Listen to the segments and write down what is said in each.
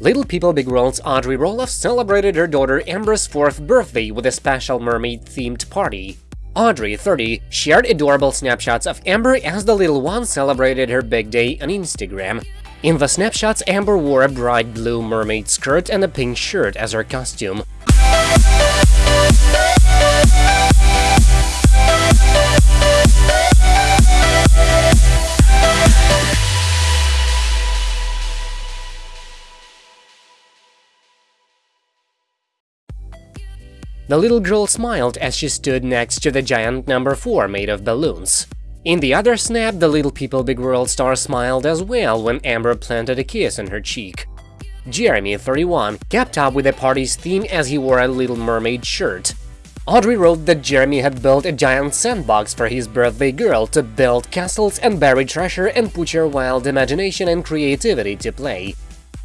Little People Big World's Audrey Roloff celebrated her daughter Ember's fourth birthday with a special mermaid-themed party. Audrey, 30, shared adorable snapshots of Ember as the little one celebrated her big day on Instagram. In the snapshots, Ember wore a bright blue mermaid skirt and a pink shirt as her costume. The little girl smiled as she stood next to the giant number 4 made of balloons. In the other snap, the Little People Big World star smiled as well when Ember planted a kiss on her cheek. Jeremy, 31, kept up with the party's theme as he wore a Little Mermaid shirt. Audrey wrote that Jeremy had built a giant sandbox for his birthday girl to build castles and bury treasure and put your wild imagination and creativity to play.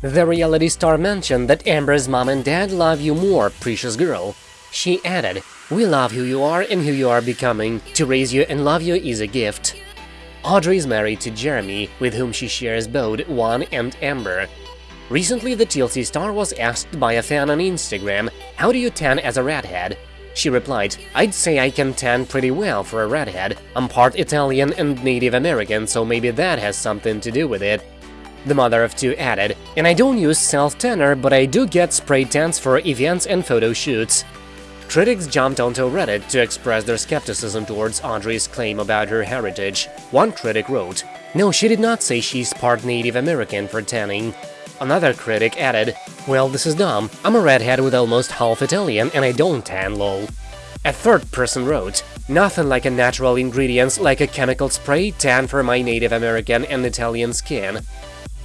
The reality star mentioned that Ember's mom and dad love you more, precious girl. She added, We love who you are and who you are becoming. To raise you and love you is a gift. Audrey is married to Jeremy, with whom she shares both Juan and Ember. Recently, the TLC star was asked by a fan on Instagram, How do you tan as a redhead? She replied, I'd say I can tan pretty well for a redhead. I'm part Italian and Native American, so maybe that has something to do with it. The mother of two added, and I don't use self-tanner, but I do get spray tans for events and photo shoots. Critics jumped onto Reddit to express their skepticism towards Audrey's claim about her heritage. One critic wrote, No, she did not say she's part Native American for tanning. Another critic added, Well, this is dumb. I'm a redhead with almost half Italian and I don't tan, lol. A third person wrote, Nothing like a natural ingredients like a chemical spray tan for my Native American and Italian skin.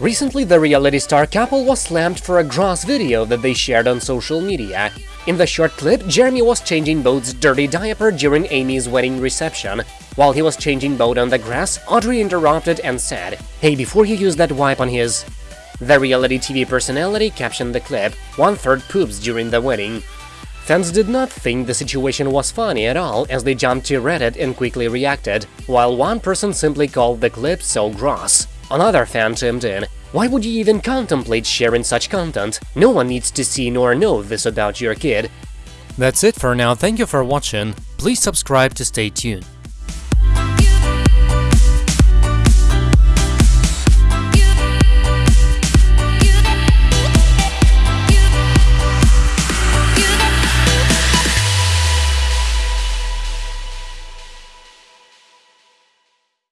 Recently, the reality star couple was slammed for a gross video that they shared on social media. In the short clip, Jeremy was changing Bode's dirty diaper during Amy's wedding reception. While he was changing Bode on the grass, Audrey interrupted and said, Hey, before you use that wipe on his… The reality TV personality captioned the clip, one-third poops during the wedding. Fans did not think the situation was funny at all as they jumped to Reddit and quickly reacted, while one person simply called the clip so gross. Another fan chimed in, why would you even contemplate sharing such content? No one needs to see nor know this about your kid. That's it for now, thank you for watching, please subscribe to stay tuned.